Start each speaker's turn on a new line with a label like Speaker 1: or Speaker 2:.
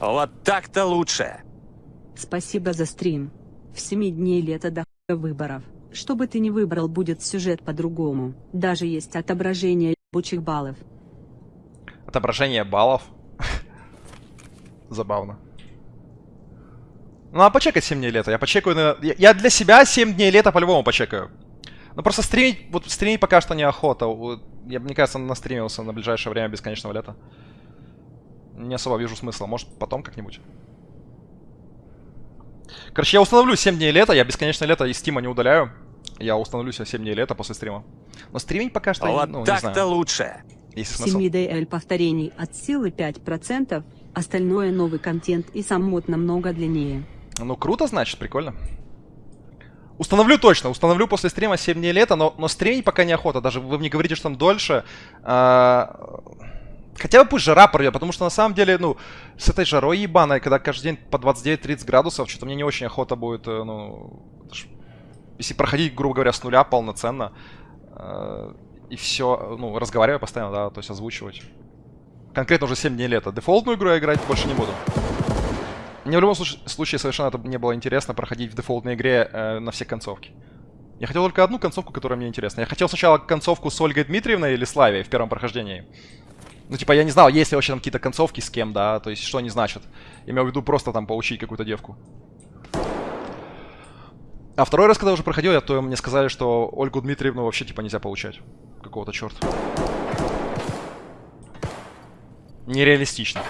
Speaker 1: Вот так-то лучше.
Speaker 2: Спасибо за стрим. В 7 дней лета до хуя выборов. Что бы ты ни выбрал, будет сюжет по-другому. Даже есть отображение ебучих баллов.
Speaker 3: Отображение баллов. Забавно. Ну, а почекать 7 дней лета. Я почекаю на... Я для себя 7 дней лета по-любому почекаю. Ну, просто стримить... Вот стримить пока что неохота. Я, мне кажется, настримился на ближайшее время бесконечного лета. Не особо вижу смысла. Может, потом как-нибудь. Короче, я установлю 7 дней лета. Я бесконечное лето из стима не удаляю. Я установлю себе 7 дней лета после стрима. Но стримить пока что,
Speaker 1: Вот
Speaker 3: ну,
Speaker 1: так-то лучше.
Speaker 3: Есть смысл.
Speaker 2: 7 DL повторений от силы 5%, остальное новый контент и сам мод намного длиннее.
Speaker 3: Ну, круто, значит, прикольно. Установлю точно, установлю после стрима 7 дней лета, но, но стримить пока неохота. Даже вы мне говорите, что там дольше. А, Хотя бы пусть жара пройдет, потому что на самом деле, ну, с этой жарой ебаной, когда каждый день по 29-30 градусов, что-то мне не очень охота будет, э, ну... Если проходить, грубо говоря, с нуля полноценно, э, и все, ну, разговаривать постоянно, да, то есть озвучивать. Конкретно уже 7 дней лета. Дефолтную игру я играть больше не буду. Мне в любом случае совершенно это не было интересно проходить в дефолтной игре э, на все концовки. Я хотел только одну концовку, которая мне интересна. Я хотел сначала концовку с Ольгой Дмитриевной или Славией в первом прохождении. Ну, типа, я не знал, есть ли вообще там какие-то концовки с кем, да, то есть что они значат. Я имел в виду просто там поучить какую-то девку. А второй раз, когда уже проходил, я, то мне сказали, что Ольгу Дмитриевну вообще, типа, нельзя получать. Какого-то черта. Нереалистично.